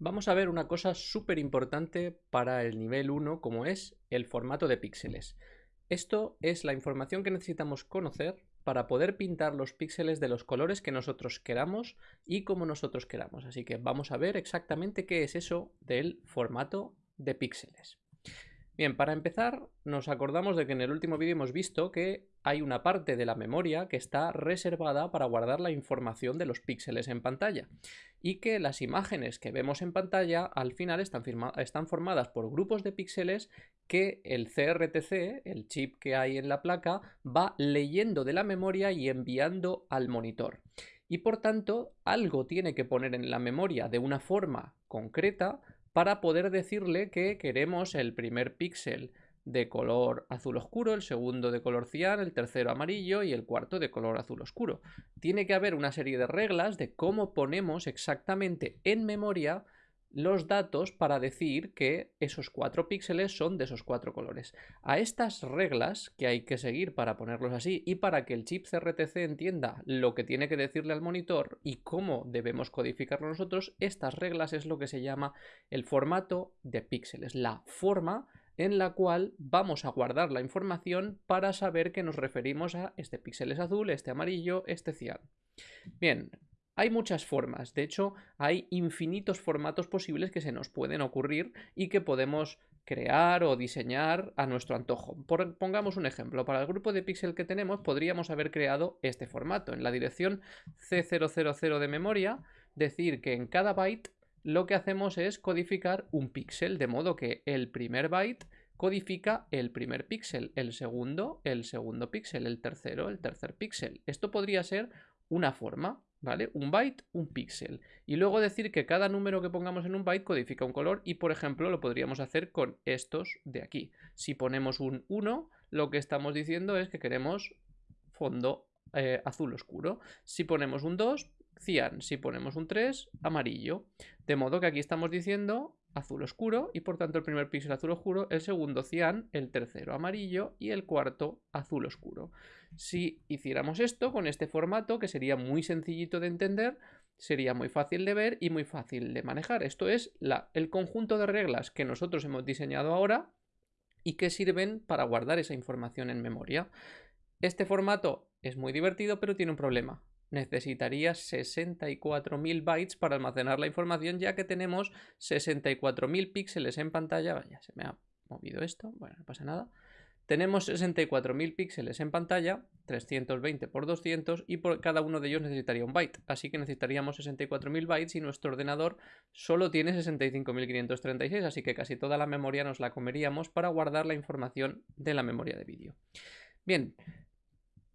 Vamos a ver una cosa súper importante para el nivel 1 como es el formato de píxeles. Esto es la información que necesitamos conocer para poder pintar los píxeles de los colores que nosotros queramos y como nosotros queramos. Así que vamos a ver exactamente qué es eso del formato de píxeles. Bien, para empezar, nos acordamos de que en el último vídeo hemos visto que hay una parte de la memoria que está reservada para guardar la información de los píxeles en pantalla y que las imágenes que vemos en pantalla al final están, formadas por grupos de píxeles que el CRTC, el chip que hay en la placa, va leyendo de la memoria y enviando al monitor. Y por tanto, algo tiene que poner en la memoria de una forma concreta para poder decirle que queremos el primer píxel de color azul oscuro, el segundo de color cian, el tercero amarillo y el cuarto de color azul oscuro. Tiene que haber una serie de reglas de cómo ponemos exactamente en memoria los datos para decir que esos cuatro píxeles son de esos cuatro colores. A estas reglas que hay que seguir para ponerlos así y para que el chip CRTC entienda lo que tiene que decirle al monitor y cómo debemos codificarlo nosotros, estas reglas es lo que se llama el formato de píxeles, la forma en la cual vamos a guardar la información para saber que nos referimos a este píxel es azul, este amarillo, este cian. Bien, hay muchas formas, de hecho hay infinitos formatos posibles que se nos pueden ocurrir y que podemos crear o diseñar a nuestro antojo. pongamos un ejemplo, para el grupo de píxel que tenemos podríamos haber creado este formato. En la dirección C000 de memoria, decir que en cada byte lo que hacemos es codificar un píxel, de modo que el primer byte codifica el primer píxel, el segundo, el segundo píxel, el tercero, el tercer píxel. Esto podría ser una forma. ¿Vale? Un byte, un píxel. Y luego decir que cada número que pongamos en un byte codifica un color y, por ejemplo, lo podríamos hacer con estos de aquí. Si ponemos un 1, lo que estamos diciendo es que queremos fondo eh, azul oscuro. Si ponemos un 2, cian. Si ponemos un 3, amarillo. De modo que aquí estamos diciendo azul oscuro y por tanto el primer píxel azul oscuro, el segundo cian, el tercero amarillo y el cuarto azul oscuro. Si hiciéramos esto con este formato, que sería muy sencillito de entender, sería muy fácil de ver y muy fácil de manejar. Esto es el conjunto de reglas que nosotros hemos diseñado ahora y que sirven para guardar esa información en memoria. Este formato es muy divertido, pero tiene un problema necesitaría 64.000 bytes para almacenar la información ya que tenemos 64.000 píxeles en pantalla. Vaya, se me ha movido esto, bueno, no pasa nada. Tenemos 64.000 píxeles en pantalla, 320 por 200 y por cada uno de ellos necesitaría un byte. Así que necesitaríamos 64.000 bytes y nuestro ordenador solo tiene 65.536, así que casi toda la memoria nos la comeríamos para guardar la información de la memoria de vídeo. Bien,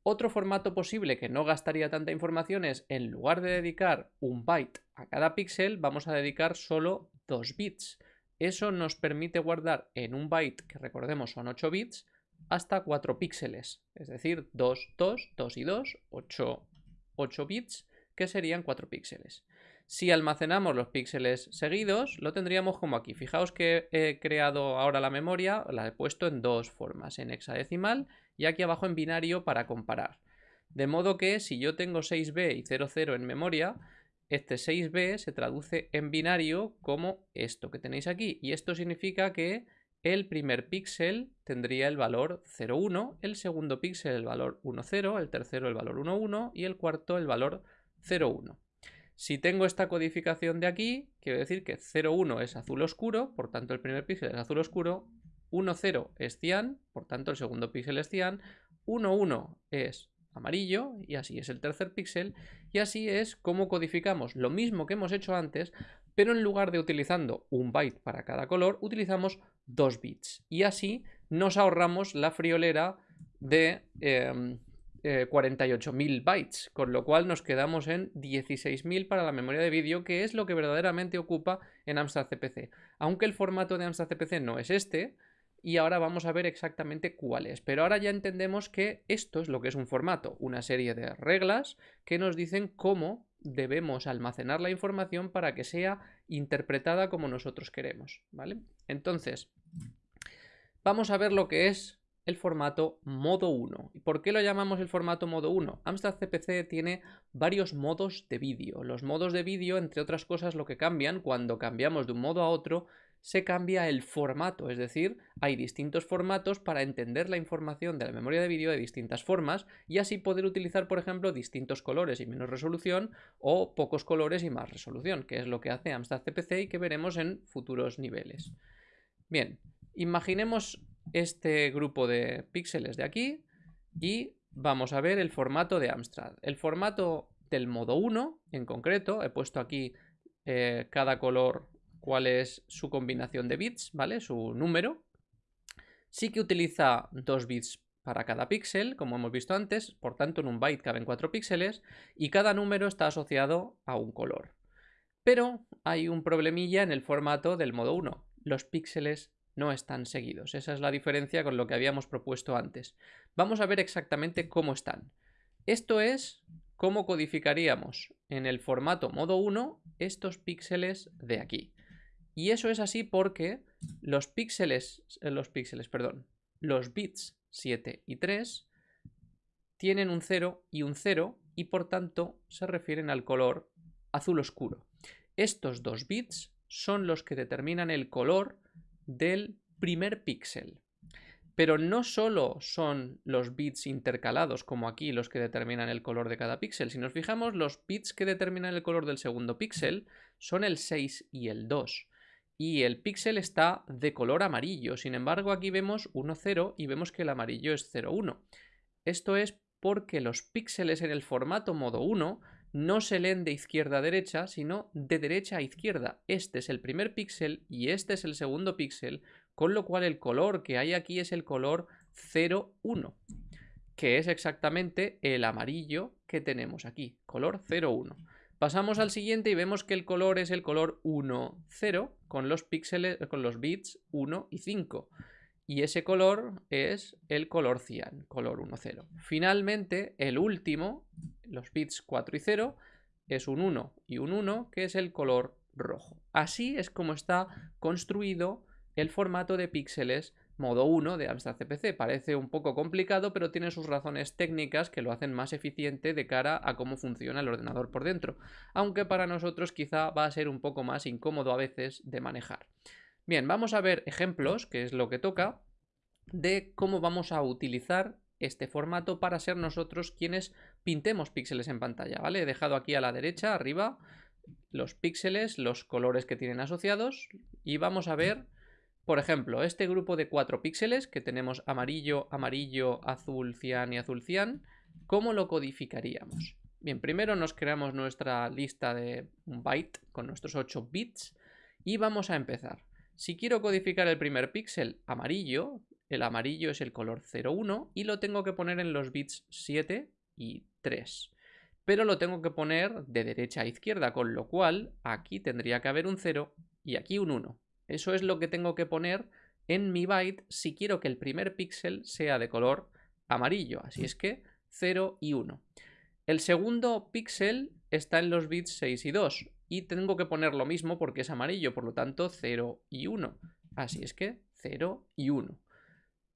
otro formato posible que no gastaría tanta información es, en lugar de dedicar un byte a cada píxel, vamos a dedicar solo 2 bits. Eso nos permite guardar en un byte, que recordemos son 8 bits, hasta 4 píxeles. Es decir, 2, 2, 2 y 2, 8, 8 bits, que serían 4 píxeles. Si almacenamos los píxeles seguidos, lo tendríamos como aquí. Fijaos que he creado ahora la memoria, la he puesto en dos formas, en hexadecimal y aquí abajo en binario para comparar. De modo que si yo tengo 6b y 00 en memoria, este 6b se traduce en binario como esto que tenéis aquí. Y esto significa que el primer píxel tendría el valor 0,1, el segundo píxel el valor 1,0, el tercero el valor 1,1 y el cuarto el valor 0,1. Si tengo esta codificación de aquí, quiero decir que 0,1 es azul oscuro, por tanto el primer píxel es azul oscuro, 1,0 es cian, por tanto el segundo píxel es cian, 1,1 es amarillo y así es el tercer píxel y así es como codificamos lo mismo que hemos hecho antes pero en lugar de utilizando un byte para cada color utilizamos dos bits y así nos ahorramos la friolera de em, 48.000 eh, bytes, con lo cual nos quedamos en 16.000 para la memoria de vídeo, que es lo que verdaderamente ocupa en Amstrad CPC. Aunque el formato de Amstrad CPC no es este, y ahora vamos a ver exactamente cuál es. Pero ahora ya entendemos que esto es lo que es un formato, una serie de reglas que nos dicen cómo debemos almacenar la información para que sea interpretada como nosotros queremos, ¿vale? Entonces, vamos a ver lo que es el formato modo 1. ¿Y por qué lo llamamos el formato modo 1? Amstrad CPC tiene varios modos de vídeo. Los modos de vídeo, entre otras cosas, lo que cambian cuando cambiamos de un modo a otro se cambia el formato, es decir, hay distintos formatos para entender la información de la memoria de vídeo de distintas formas y así poder utilizar, por ejemplo, distintos colores y menos resolución o pocos colores y más resolución, que es lo que hace Amstrad CPC y que veremos en futuros niveles. Bien, imaginemos este grupo de píxeles de aquí y vamos a ver el formato de Amstrad. El formato del modo 1 en concreto, he puesto aquí eh, cada color cuál es su combinación de bits, ¿vale? Su número. Sí que utiliza dos bits para cada píxel, como hemos visto antes, por tanto en un byte caben cuatro píxeles y cada número está asociado a un color. Pero hay un problemilla en el formato del modo 1. Los píxeles no están seguidos. Esa es la diferencia con lo que habíamos propuesto antes. Vamos a ver exactamente cómo están. Esto es cómo codificaríamos en el formato modo 1 estos píxeles de aquí. Y eso es así porque los píxeles, eh, los píxeles, perdón, los bits 7 y 3 tienen un 0 y un 0 y por tanto se refieren al color azul oscuro. Estos dos bits son los que determinan el color del primer píxel. Pero no solo son los bits intercalados, como aquí, los que determinan el color de cada píxel. Si nos fijamos, los bits que determinan el color del segundo píxel son el 6 y el 2 y el píxel está de color amarillo. Sin embargo, aquí vemos 1, 0 y vemos que el amarillo es 0, 1. Esto es porque los píxeles en el formato modo 1 no se leen de izquierda a derecha, sino de derecha a izquierda. Este es el primer píxel y este es el segundo píxel, con lo cual el color que hay aquí es el color 0, 1, que es exactamente el amarillo que tenemos aquí, color 0, 1. Pasamos al siguiente y vemos que el color es el color 1, 0 con los píxeles, con los bits 1 y 5. Y ese color es el color cian, color 1, 0. Finalmente, el último, los bits 4 y 0, es un 1 y un 1, que es el color rojo. Así es como está construido el formato de píxeles modo 1 de Amstrad CPC. Parece un poco complicado, pero tiene sus razones técnicas que lo hacen más eficiente de cara a cómo funciona el ordenador por dentro, aunque para nosotros quizá va a ser un poco más incómodo a veces de manejar. Bien, vamos a ver ejemplos, que es lo que toca, de cómo vamos a utilizar este formato para ser nosotros quienes pintemos píxeles en pantalla, ¿vale? He dejado aquí a la derecha, arriba, los píxeles, los colores que tienen asociados y vamos a ver por ejemplo, este grupo de cuatro píxeles que tenemos amarillo, amarillo, azul, cian y azul cian, ¿cómo lo codificaríamos? Bien, primero nos creamos nuestra lista de un byte con nuestros 8 bits y vamos a empezar. Si quiero codificar el primer píxel amarillo, el amarillo es el color 01 y lo tengo que poner en los bits 7 y 3. Pero lo tengo que poner de derecha a izquierda, con lo cual aquí tendría que haber un 0 y aquí un 1. Eso es lo que tengo que poner en mi byte si quiero que el primer píxel sea de color amarillo. Así es que 0 y 1. El segundo píxel está en los bits 6 y 2 y tengo que poner lo mismo porque es amarillo, por lo tanto 0 y 1. Así es que 0 y 1.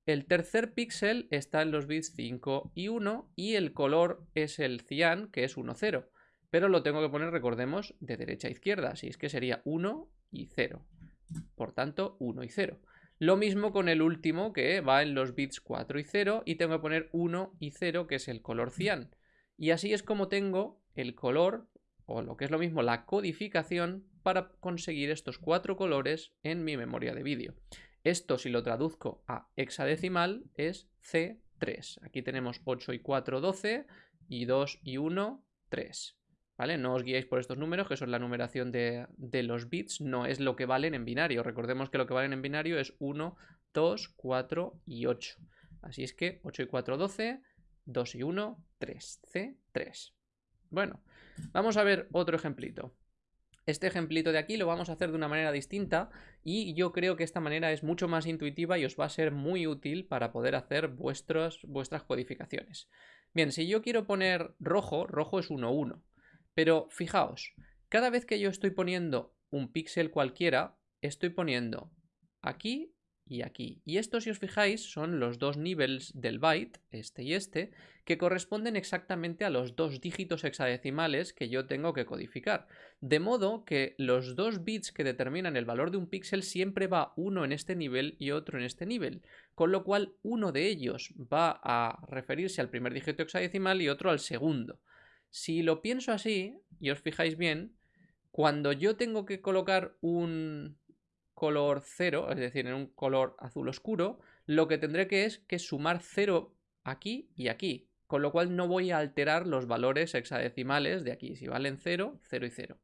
El tercer píxel está en los bits 5 y 1 y el color es el cian, que es 1, 0. Pero lo tengo que poner, recordemos, de derecha a izquierda, así es que sería 1 y 0. Por tanto, 1 y 0. Lo mismo con el último que va en los bits 4 y 0 y tengo que poner 1 y 0 que es el color cian. Y así es como tengo el color, o lo que es lo mismo, la codificación para conseguir estos cuatro colores en mi memoria de vídeo. Esto si lo traduzco a hexadecimal es C3. Aquí tenemos 8 y 4, 12 y 2 y 1, 3. ¿Vale? No os guiéis por estos números, que son la numeración de, los bits, no es lo que valen en binario. Recordemos que lo que valen en binario es 1, 2, 4 y 8. Así es que 8 y 4, 12, 2 y 1, 3, C, 3. Bueno, vamos a ver otro ejemplito. Este ejemplito de aquí lo vamos a hacer de una manera distinta y yo creo que esta manera es mucho más intuitiva y os va a ser muy útil para poder hacer vuestras codificaciones. Bien, si yo quiero poner rojo, rojo es 1, 1. Pero fijaos, cada vez que yo estoy poniendo un píxel cualquiera, estoy poniendo aquí y aquí. Y estos, si os fijáis, son los dos niveles del byte, este y este, que corresponden exactamente a los dos dígitos hexadecimales que yo tengo que codificar. De modo que los dos bits que determinan el valor de un píxel siempre va uno en este nivel y otro en este nivel, con lo cual uno de ellos va a referirse al primer dígito hexadecimal y otro al segundo. Si lo pienso así, y os fijáis bien, cuando yo tengo que colocar un color 0, es decir, en un color azul oscuro, lo que tendré que es que sumar 0 aquí y aquí, con lo cual no voy a alterar los valores hexadecimales de aquí, si valen 0, 0 y 0.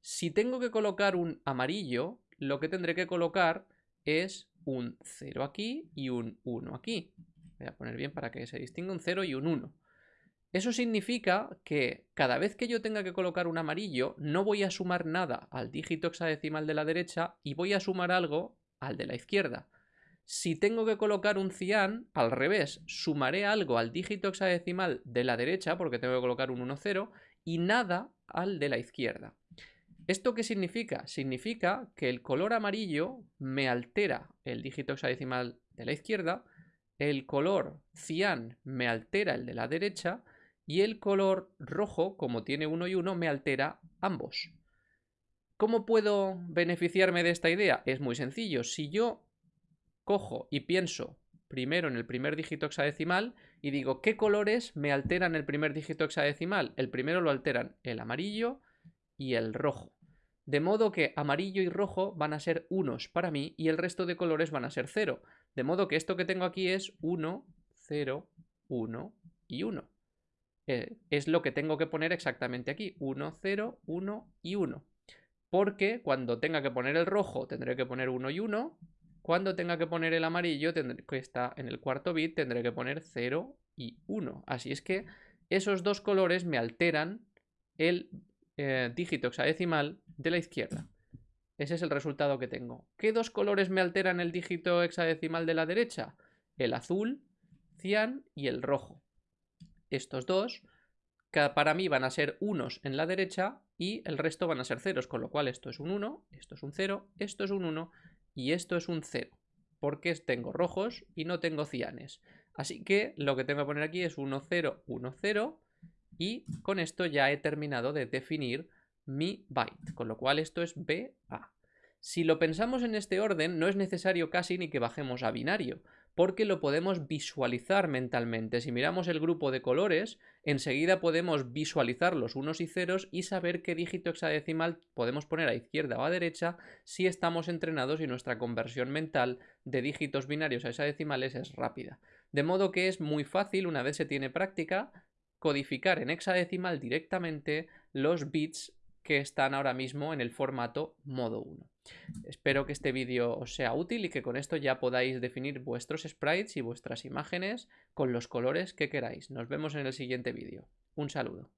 Si tengo que colocar un amarillo, lo que tendré que colocar es un 0 aquí y un 1 aquí. Voy a poner bien para que se distinga un 0 y un 1. Eso significa que cada vez que yo tenga que colocar un amarillo, no voy a sumar nada al dígito hexadecimal de la derecha y voy a sumar algo al de la izquierda. Si tengo que colocar un cian, al revés, sumaré algo al dígito hexadecimal de la derecha, porque tengo que colocar un 1, 0, y nada al de la izquierda. ¿Esto qué significa? Significa que el color amarillo me altera el dígito hexadecimal de la izquierda, el color cian me altera el de la derecha, y el color rojo, como tiene uno y uno, me altera ambos. ¿Cómo puedo beneficiarme de esta idea? Es muy sencillo. Si yo cojo y pienso primero en el primer dígito hexadecimal y digo qué colores me alteran el primer dígito hexadecimal, el primero lo alteran el amarillo y el rojo. De modo que amarillo y rojo van a ser unos para mí y el resto de colores van a ser cero. De modo que esto que tengo aquí es 1, 0, 1 y 1. Eh, es lo que tengo que poner exactamente aquí. 1, 0, 1 y 1. Porque cuando tenga que poner el rojo tendré que poner 1 y 1. Cuando tenga que poner el amarillo, que está en el cuarto bit, tendré que poner 0 y 1. Así es que esos dos colores me alteran el eh, dígito hexadecimal de la izquierda. Ese es el resultado que tengo. ¿Qué dos colores me alteran el dígito hexadecimal de la derecha? El azul, cian y el rojo estos dos, para mí van a ser unos en la derecha y el resto van a ser ceros, con lo cual esto es un 1, esto es un 0, esto es un 1 y esto es un 0, porque tengo rojos y no tengo cianes. Así que lo que tengo que poner aquí es 1, 0, 1, 0 y con esto ya he terminado de definir mi byte, con lo cual esto es BA. Si lo pensamos en este orden, no es necesario casi ni que bajemos a binario, porque lo podemos visualizar mentalmente. Si miramos el grupo de colores, enseguida podemos visualizar los unos y ceros y saber qué dígito hexadecimal podemos poner a izquierda o a derecha si estamos entrenados y nuestra conversión mental de dígitos binarios a hexadecimales es rápida. De modo que es muy fácil, una vez se tiene práctica, codificar en hexadecimal directamente los bits que están ahora mismo en el formato modo 1. Espero que este vídeo os sea útil y que con esto ya podáis definir vuestros sprites y vuestras imágenes con los colores que queráis. Nos vemos en el siguiente vídeo. Un saludo.